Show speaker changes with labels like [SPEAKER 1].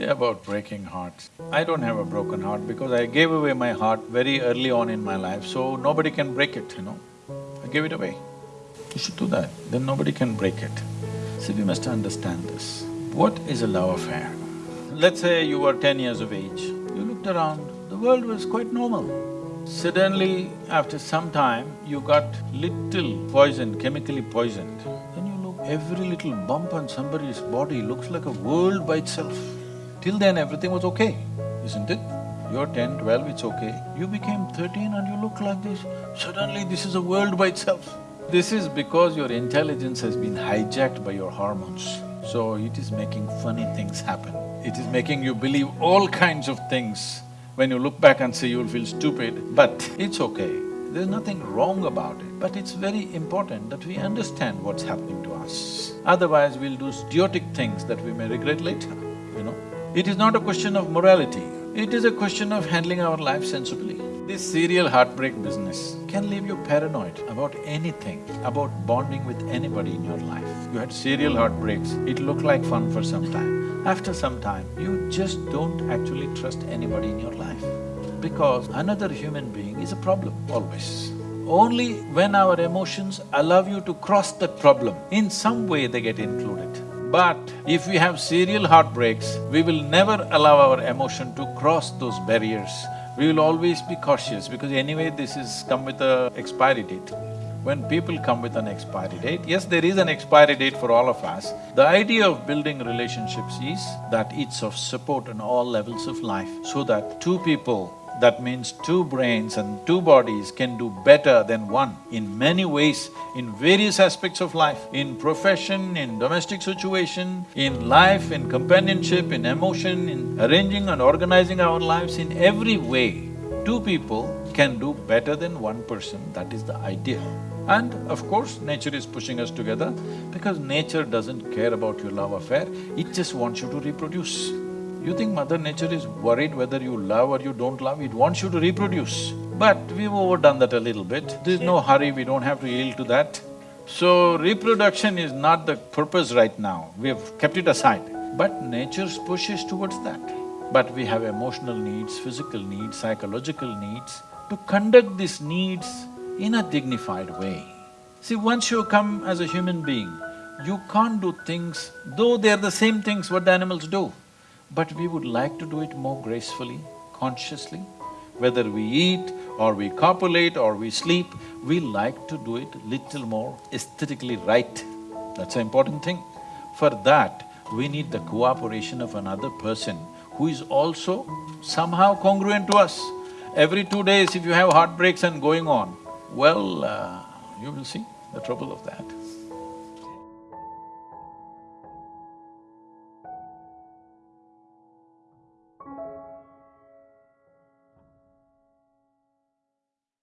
[SPEAKER 1] About breaking hearts, I don't have a broken heart because I gave away my heart very early on in my life, so nobody can break it, you know. I gave it away. You should do that, then nobody can break it. See, we must understand this. What is a love affair? Let's say you were ten years of age, you looked around, the world was quite normal. Suddenly, after some time, you got little poisoned, chemically poisoned. Then you look, every little bump on somebody's body looks like a world by itself. Till then everything was okay, isn't it? You're ten, twelve, it's okay. You became thirteen and you look like this, suddenly this is a world by itself. This is because your intelligence has been hijacked by your hormones. So it is making funny things happen. It is making you believe all kinds of things. When you look back and say you'll feel stupid, but it's okay. There's nothing wrong about it, but it's very important that we understand what's happening to us. Otherwise, we'll do idiotic things that we may regret later. It is not a question of morality, it is a question of handling our life sensibly. This serial heartbreak business can leave you paranoid about anything, about bonding with anybody in your life. You had serial heartbreaks, it looked like fun for some time. After some time, you just don't actually trust anybody in your life because another human being is a problem always. Only when our emotions allow you to cross that problem, in some way they get included. But if we have serial heartbreaks, we will never allow our emotion to cross those barriers. We will always be cautious because anyway this is come with a expiry date. When people come with an expiry date, yes, there is an expiry date for all of us. The idea of building relationships is that it's of support on all levels of life so that two people that means two brains and two bodies can do better than one in many ways, in various aspects of life, in profession, in domestic situation, in life, in companionship, in emotion, in arranging and organizing our lives, in every way, two people can do better than one person, that is the idea. And of course, nature is pushing us together because nature doesn't care about your love affair, it just wants you to reproduce. You think Mother Nature is worried whether you love or you don't love, it wants you to reproduce. But we've overdone that a little bit, there's no hurry, we don't have to yield to that. So, reproduction is not the purpose right now, we have kept it aside. But nature's push is towards that. But we have emotional needs, physical needs, psychological needs. To conduct these needs in a dignified way. See, once you come as a human being, you can't do things, though they're the same things what the animals do but we would like to do it more gracefully, consciously. Whether we eat or we copulate or we sleep, we like to do it little more aesthetically right. That's an important thing. For that, we need the cooperation of another person who is also somehow congruent to us. Every two days if you have heartbreaks and going on, well, uh, you will see the trouble of that.